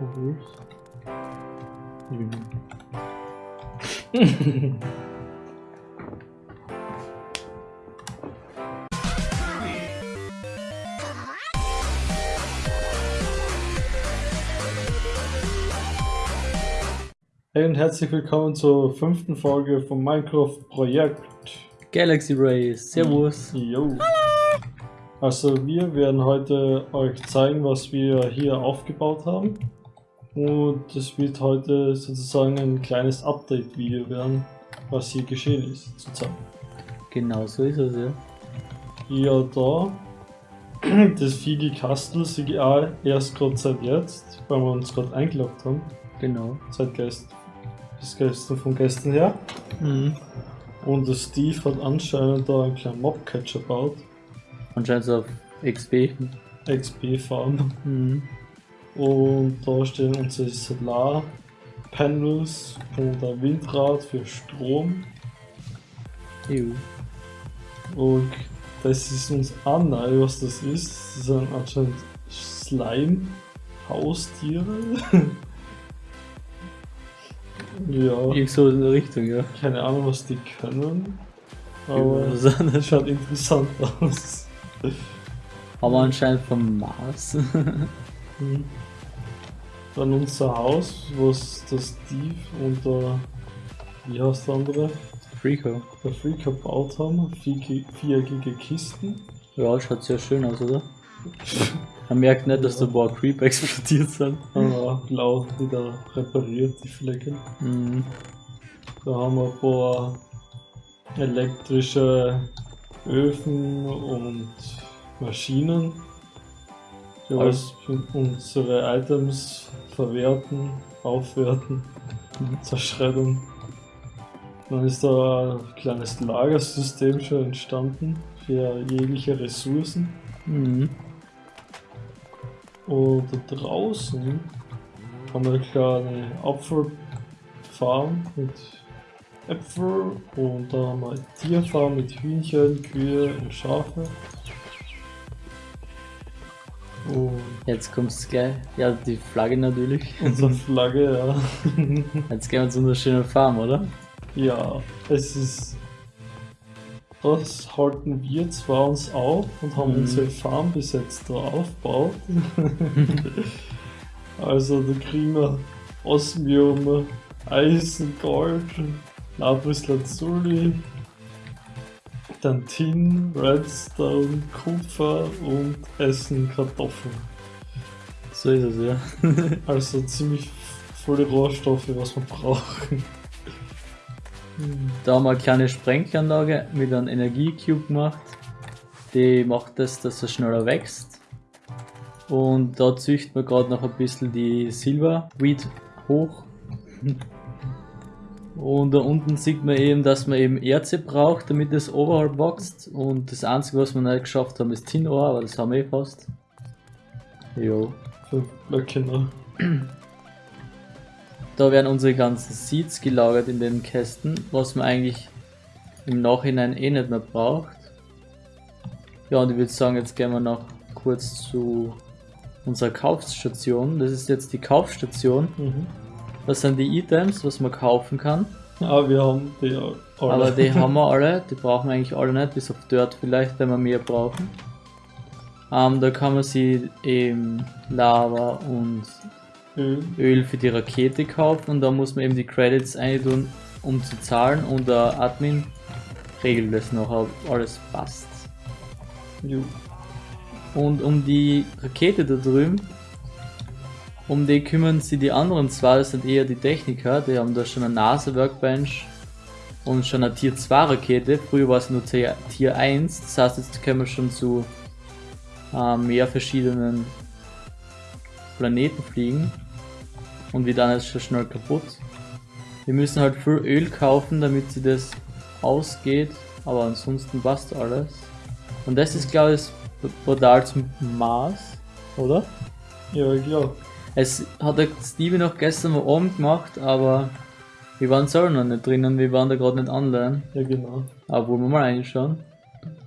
Obwohl. Hey und herzlich willkommen zur fünften Folge vom Minecraft Projekt. Galaxy Race, Servus. Jo. Also wir werden heute euch zeigen, was wir hier aufgebaut haben. Und es wird heute sozusagen ein kleines Update-Video werden, was hier geschehen ist, zu zeigen. Genau so ist es, ja. Ja, da. Das Figi Kastel CGA erst gerade seit jetzt, weil wir uns gerade eingeloggt haben. Genau. Seit gestern. Bis gestern, von gestern her. Mhm. Und der Steve hat anscheinend da einen kleinen Mobcatcher gebaut. Anscheinend auf XP. XP-Farm. Mhm. Und da stehen unsere Solarpanels und ein Windrad für Strom. Ew. Und das ist uns neu, was das ist. Das sind anscheinend Slime-Haustiere. ja, Irgend so in der Richtung, ja. keine Ahnung, was die können. Aber Aber das schaut interessant aus. Haben wir anscheinend vom Mars. Mhm. Dann unser Haus, was der Steve und der, wie heißt der andere, Freako. der Freak gebaut haben. Vier, viereckige Kisten. Ja, schaut sehr schön aus, oder? Man merkt nicht, dass da ein paar Creeper explodiert sind. Aber blau wieder repariert, die Flecke. Mhm. Da haben wir ein paar elektrische Öfen und Maschinen, die alles unsere Items verwerten, aufwerten, zerschreddern. Dann ist da ein kleines Lagersystem schon entstanden für jegliche Ressourcen. Mhm. Und da draußen haben wir eine kleine Apfelfarm mit Äpfel und da haben wir Tierfarm mit Hühnchen, Kühe und Schafe. Und Jetzt kommt's gleich. Ja, die Flagge natürlich. unsere Flagge, ja. Jetzt gehen wir zu einer schönen Farm, oder? ja, es ist. Das halten wir zwar uns auf und haben Mhm. unsere Farm bis jetzt da aufgebaut. also da kriegen wir Osmium, Eisen, Gold, Lapis Lazuli, dann Tin, Redstone, Kupfer und Essen Kartoffeln. So ist es, ja. Also ziemlich volle Rohstoffe, was wir brauchen. Da haben wir eine kleine Sprenklanlage mit einem Energiecube gemacht. Die macht das, dass er schneller wächst. Und da züchten wir gerade noch ein bisschen die Silverweed hoch. Und da unten sieht man eben, dass man eben Erze braucht, damit es overall wächst. Und das einzige, was wir nicht geschafft haben, ist Tinohr, aber das haben wir eh fast. Jo. Fünf Blöcke noch. Da werden unsere ganzen Seeds gelagert in den Kästen, was man eigentlich im Nachhinein eh nicht mehr braucht. Ja, und ich würde sagen, jetzt gehen wir noch kurz zu unserer Kaufstation. Das ist jetzt die Kaufstation. Mhm. Das sind die Items, was man kaufen kann. Ah, wir haben die alle. Aber die haben wir alle, die brauchen wir eigentlich alle nicht, bis auf Dirt vielleicht, wenn wir mehr brauchen. Ähm, da kann man sie eben Lava und Öl. Öl für die Rakete kaufen und da muss man eben die Credits eintun, um zu zahlen und der Admin regelt das noch, ob alles passt. Jo. Und um die Rakete da drüben, um die kümmern sich die anderen zwei, das sind eher die Techniker, die haben da schon eine NASA-Workbench und schon eine Tier 2 Rakete, früher war es nur Tier Tier 1, das heißt jetzt können wir schon zu äh, mehr verschiedenen Planeten fliegen und wir dann ist schon schnell kaputt. Wir müssen halt viel Öl kaufen, damit sie das ausgeht, aber ansonsten passt alles. Und das ist glaube ich das Portal zum Mars, oder? Ja, ich glaub. Es hat der Stevie noch gestern mal oben gemacht, aber wir waren selber noch nicht drinnen, wir waren da gerade nicht online. Ja, genau. Aber wollen wir mal reinschauen?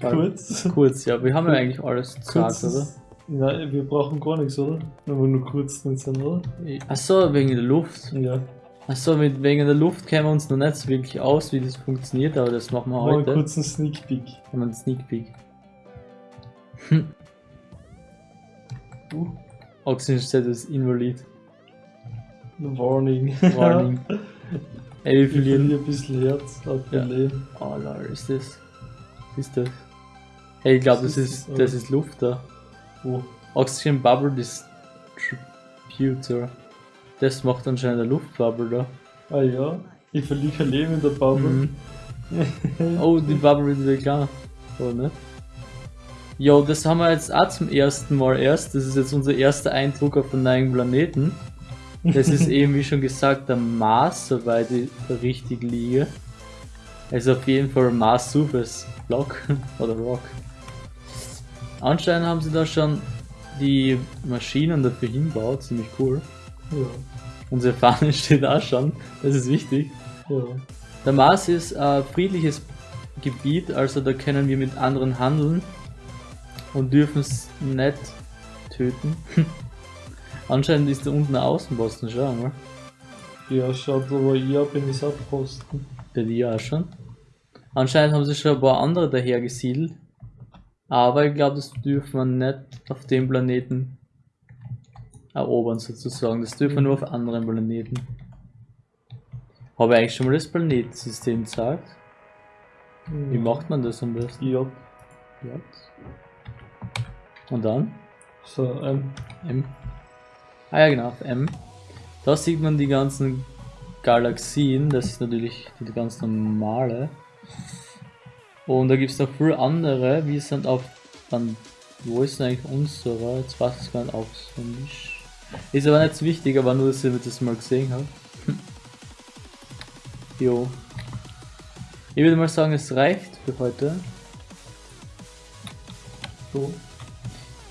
Kurz. Kurz, ja, wir haben ja eigentlich alles gesagt, oder? Nein, wir brauchen gar nichts, oder? Wenn wir nur kurz drin sind, oder? Achso, wegen der Luft. Ja. Achso, wegen der Luft kennen wir uns noch nicht so wirklich aus, wie das funktioniert, aber das machen wir Mal einen heute. kurzen Sneak Peek. Haben wir einen Sneak Peek. Uh, Oxygen Status Invalid. Warning. Warning. Ey, wie Ich viel verliere ein bisschen Herz auf Ja. Leben. Oh lol, ist das? Was ist das? Hey, ich glaube, Was das ist das? das ist Luft da. Oh. Oxygen Bubble Distributor. Das macht anscheinend eine Luftbubble da. Ah ja. Ich verliere Leben in der Bubble. Mhm. Oh, die Bubble wird wieder klar. Oder nicht? Jo, das haben wir jetzt auch zum ersten Mal erst. Das ist jetzt unser erster Eindruck auf den neuen Planeten. Das ist eben, wie schon gesagt, der Mars, soweit ich richtig liege. Also auf jeden Fall Mars Surface Block oder Rock. Anscheinend haben sie da schon die Maschinen dafür hinbaut, ziemlich cool. Ja. Unsere Fahne steht auch schon, das ist wichtig. Ja. Der Mars ist ein friedliches Gebiet, also da können wir mit anderen handeln und dürfen es nicht töten. Anscheinend ist da unten ein Außenposten schon, oder? Ja, schaut aber ich ab in das Abposten. Bei dir auch schon. Anscheinend haben sie schon ein paar andere daher gesiedelt. Aber ich glaube, das dürfen wir nicht auf dem Planeten erobern, sozusagen. Das dürfen wir nur auf anderen Planeten. Habe ich eigentlich schon mal das Planetensystem gesagt? Wie macht man das am besten? Ja. J. Und dann? So, ähm, M. Ah ja, genau, M. Da sieht man die ganzen Galaxien, das ist natürlich die ganz normale. Und da gibt es noch viele andere, wir sind auf, dann, wo ist denn eigentlich unsere? Jetzt weiß ich es gar nicht auswendig. Ist aber nicht so wichtig, aber nur, dass ihr das mal gesehen habt. jo. Ich würde mal sagen, es reicht für heute. so.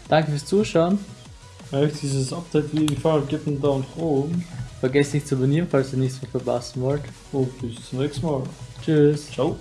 Danke fürs Zuschauen. Wenn euch dieses Update wie gefallen hat, gebt einen Daumen nach oben. Vergesst nicht zu abonnieren, falls ihr nichts mehr verpassen wollt. Und bis zum nächsten Mal. Tschüss. Ciao.